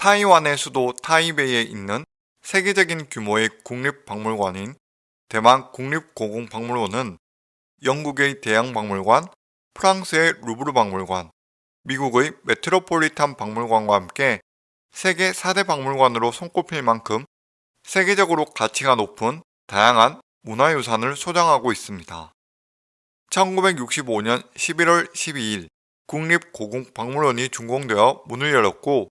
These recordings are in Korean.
타이완의 수도 타이베이에 있는 세계적인 규모의 국립박물관인 대만 국립고궁박물원은 영국의 대양박물관, 프랑스의 루브르 박물관, 미국의 메트로폴리탄 박물관과 함께 세계 4대 박물관으로 손꼽힐 만큼 세계적으로 가치가 높은 다양한 문화유산을 소장하고 있습니다. 1965년 11월 12일 국립고궁박물원이 준공되어 문을 열었고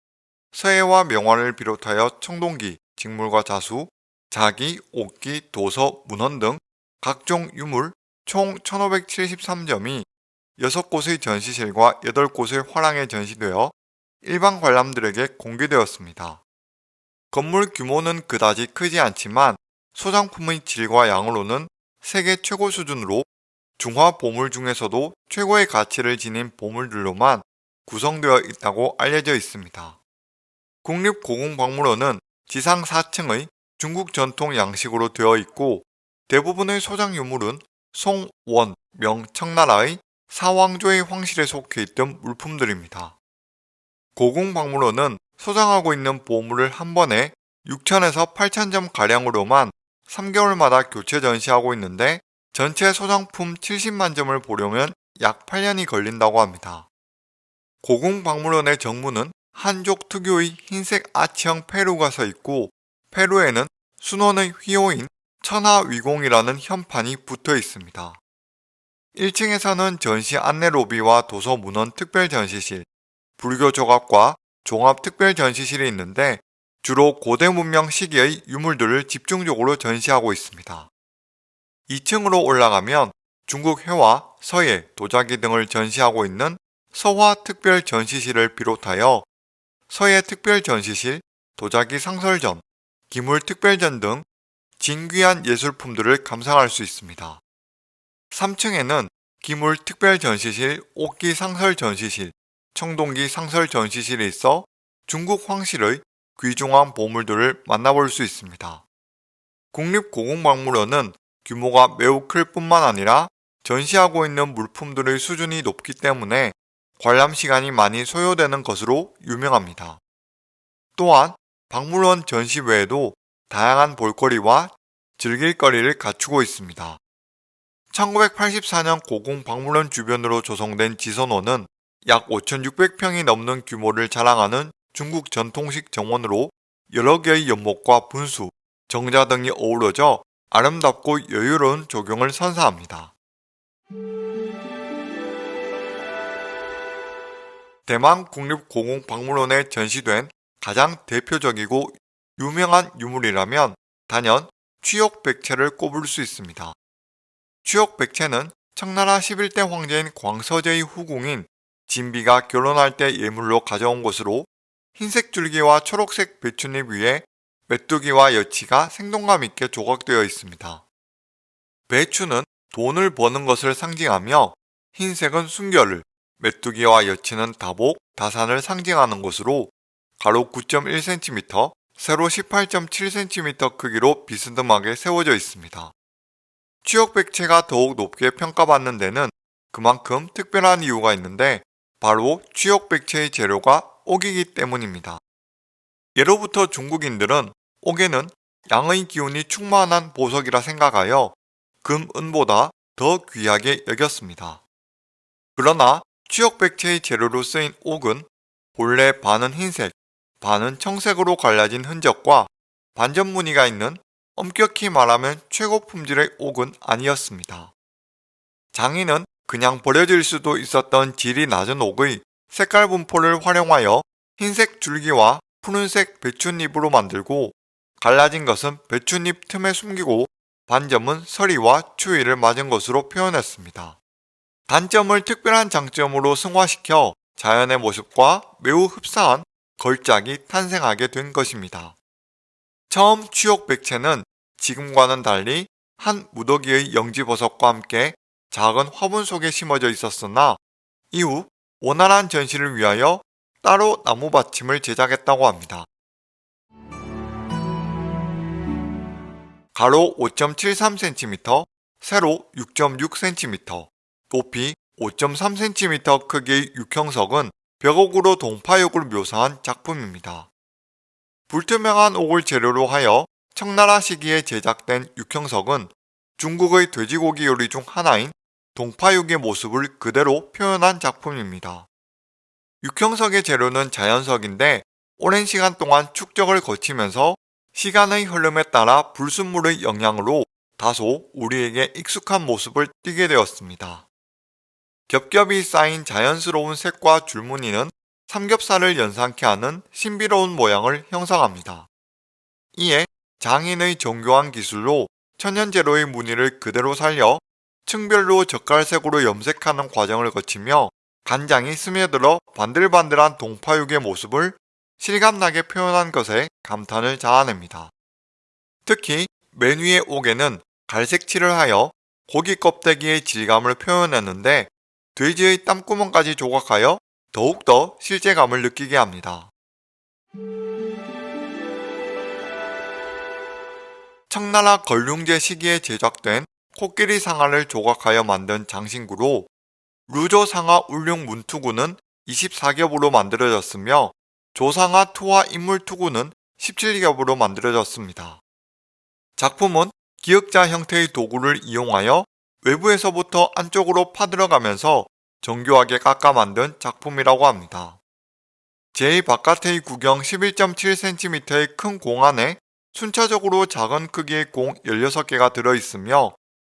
서예와 명화를 비롯하여 청동기, 직물과 자수, 자기, 옥기, 도서, 문헌 등 각종 유물 총 1573점이 6곳의 전시실과 8곳의 화랑에 전시되어 일반 관람들에게 공개되었습니다. 건물 규모는 그다지 크지 않지만 소장품의 질과 양으로는 세계 최고 수준으로 중화 보물 중에서도 최고의 가치를 지닌 보물들로만 구성되어 있다고 알려져 있습니다. 국립고궁박물원은 지상 4층의 중국 전통 양식으로 되어 있고 대부분의 소장 유물은 송, 원, 명, 청나라의 사왕조의 황실에 속해 있던 물품들입니다. 고궁박물원은 소장하고 있는 보물을 한 번에 6천에서 8천점 가량으로만 3개월마다 교체 전시하고 있는데 전체 소장품 70만 점을 보려면 약 8년이 걸린다고 합니다. 고궁박물원의 정문은 한족 특유의 흰색 아치형 페루가 서 있고 페루에는 순원의 휘호인 천하위공이라는 현판이 붙어 있습니다. 1층에서는 전시 안내 로비와 도서 문헌 특별 전시실, 불교 조각과 종합 특별 전시실이 있는데 주로 고대 문명 시기의 유물들을 집중적으로 전시하고 있습니다. 2층으로 올라가면 중국 회화, 서예, 도자기 등을 전시하고 있는 서화 특별 전시실을 비롯하여 서예 특별 전시실, 도자기 상설전, 기물 특별전 등 진귀한 예술품들을 감상할 수 있습니다. 3층에는 기물 특별 전시실, 옥기 상설 전시실, 청동기 상설 전시실이 있어 중국 황실의 귀중한 보물들을 만나볼 수 있습니다. 국립고궁박물원은 규모가 매우 클 뿐만 아니라 전시하고 있는 물품들의 수준이 높기 때문에 관람 시간이 많이 소요되는 것으로 유명합니다. 또한 박물원 전시 외에도 다양한 볼거리와 즐길거리를 갖추고 있습니다. 1984년 고궁 박물원 주변으로 조성된 지선호는 약 5,600평이 넘는 규모를 자랑하는 중국 전통식 정원으로 여러 개의 연못과 분수, 정자 등이 어우러져 아름답고 여유로운 조경을 선사합니다. 대만 국립고궁박물원에 전시된 가장 대표적이고 유명한 유물이라면 단연 취옥백채를 꼽을 수 있습니다. 취옥백채는 청나라 11대 황제인 광서제의 후궁인 진비가 결혼할 때 예물로 가져온 것으로 흰색 줄기와 초록색 배춧잎 위에 메뚜기와 여치가 생동감 있게 조각되어 있습니다. 배추는 돈을 버는 것을 상징하며 흰색은 순결을, 메뚜기와 여치는 다복, 다산을 상징하는 것으로 가로 9.1cm, 세로 18.7cm 크기로 비스듬하게 세워져 있습니다. 취역백체가 더욱 높게 평가받는 데는 그만큼 특별한 이유가 있는데 바로 취역백체의 재료가 옥이기 때문입니다. 예로부터 중국인들은 옥에는 양의 기운이 충만한 보석이라 생각하여 금, 은보다 더 귀하게 여겼습니다. 그러나 취역백체의 재료로 쓰인 옥은 본래 반은 흰색, 반은 청색으로 갈라진 흔적과 반전 무늬가 있는 엄격히 말하면 최고 품질의 옥은 아니었습니다. 장인은 그냥 버려질 수도 있었던 질이 낮은 옥의 색깔 분포를 활용하여 흰색 줄기와 푸른색 배춧잎으로 만들고 갈라진 것은 배춧잎 틈에 숨기고 반점은 서리와 추위를 맞은 것으로 표현했습니다. 단점을 특별한 장점으로 승화시켜 자연의 모습과 매우 흡사한 걸작이 탄생하게 된 것입니다. 처음 취옥 백채는 지금과는 달리 한 무더기의 영지버섯과 함께 작은 화분 속에 심어져 있었으나 이후 원활한 전시를 위하여 따로 나무 받침을 제작했다고 합니다. 가로 5.73cm, 세로 6.6cm, 높이 5.3cm 크기의 육형석은 벽옥으로 동파육을 묘사한 작품입니다. 불투명한 옥을 재료로 하여 청나라 시기에 제작된 육형석은 중국의 돼지고기 요리 중 하나인 동파육의 모습을 그대로 표현한 작품입니다. 육형석의 재료는 자연석인데 오랜 시간 동안 축적을 거치면서 시간의 흐름에 따라 불순물의 영향으로 다소 우리에게 익숙한 모습을 띠게 되었습니다. 겹겹이 쌓인 자연스러운 색과 줄무늬는 삼겹살을 연상케 하는 신비로운 모양을 형성합니다. 이에 장인의 정교한 기술로 천연재료의 무늬를 그대로 살려 층별로 젓갈색으로 염색하는 과정을 거치며 간장이 스며들어 반들반들한 동파육의 모습을 실감나게 표현한 것에 감탄을 자아냅니다. 특히 맨 위의 옥에는 갈색칠을 하여 고기 껍데기의 질감을 표현했는데 돼지의 땀구멍까지 조각하여 더욱더 실제감을 느끼게 합니다. 청나라 걸륭제 시기에 제작된 코끼리 상아를 조각하여 만든 장신구로 루조 상아 울룡 문투구는 24겹으로 만들어졌으며 조상아 투와 인물 투구는 17겹으로 만들어졌습니다. 작품은 기역자 형태의 도구를 이용하여 외부에서부터 안쪽으로 파들어가면서 정교하게 깎아 만든 작품이라고 합니다. 제2바깥의 구경 11.7cm의 큰 공 안에 순차적으로 작은 크기의 공 16개가 들어있으며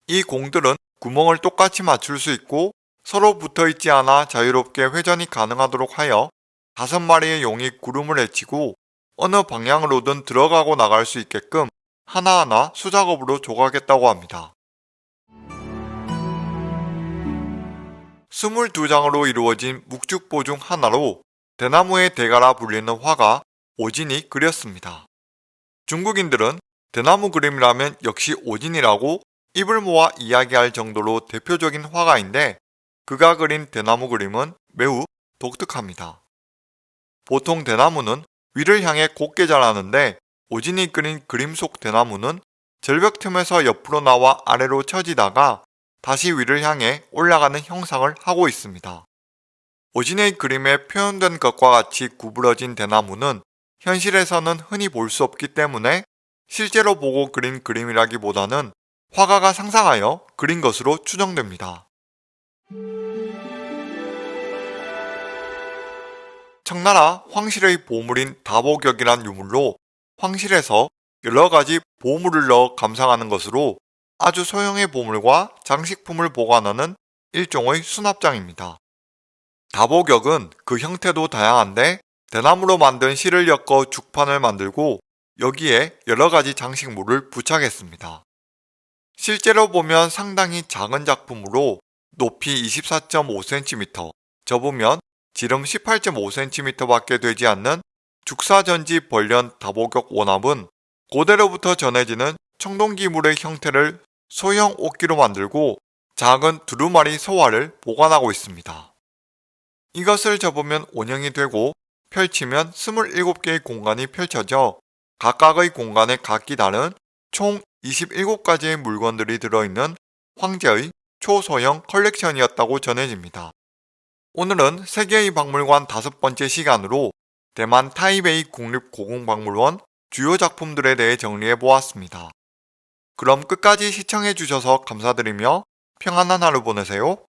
이 공들은 구멍을 똑같이 맞출 수 있고 서로 붙어있지 않아 자유롭게 회전이 가능하도록 하여 다섯 마리의 용이 구름을 헤치고 어느 방향으로든 들어가고 나갈 수 있게끔 하나하나 수작업으로 조각했다고 합니다. 22장으로 이루어진 묵죽보 중 하나로 대나무의 대가라 불리는 화가 오진이 그렸습니다. 중국인들은 대나무 그림이라면 역시 오진이라고 입을 모아 이야기할 정도로 대표적인 화가인데 그가 그린 대나무 그림은 매우 독특합니다. 보통 대나무는 위를 향해 곱게 자라는데 오진이 그린 그림 속 대나무는 절벽 틈에서 옆으로 나와 아래로 처지다가 다시 위를 향해 올라가는 형상을 하고 있습니다. 오진의 그림에 표현된 것과 같이 구부러진 대나무는 현실에서는 흔히 볼 수 없기 때문에 실제로 보고 그린 그림이라기보다는 화가가 상상하여 그린 것으로 추정됩니다. 청나라 황실의 보물인 다보격이란 유물로 황실에서 여러 가지 보물을 넣어 감상하는 것으로 아주 소형의 보물과 장식품을 보관하는 일종의 수납장입니다. 다보격은 그 형태도 다양한데 대나무로 만든 실을 엮어 죽판을 만들고 여기에 여러가지 장식물을 부착했습니다. 실제로 보면 상당히 작은 작품으로 높이 24.5cm, 접으면 지름 18.5cm 밖에 되지 않는 죽사전지 벌련 다보격 원합은 고대로부터 전해지는 청동기물의 형태를 소형 옷기로 만들고 작은 두루마리 소화를 보관하고 있습니다. 이것을 접으면 원형이 되고 펼치면 27개의 공간이 펼쳐져 각각의 공간에 각기 다른 총 27가지의 물건들이 들어있는 황제의 초소형 컬렉션이었다고 전해집니다. 오늘은 세계의 박물관 다섯 번째 시간으로 대만 타이베이 국립고궁박물원 주요 작품들에 대해 정리해 보았습니다. 그럼 끝까지 시청해 주셔서 감사드리며 평안한 하루 보내세요.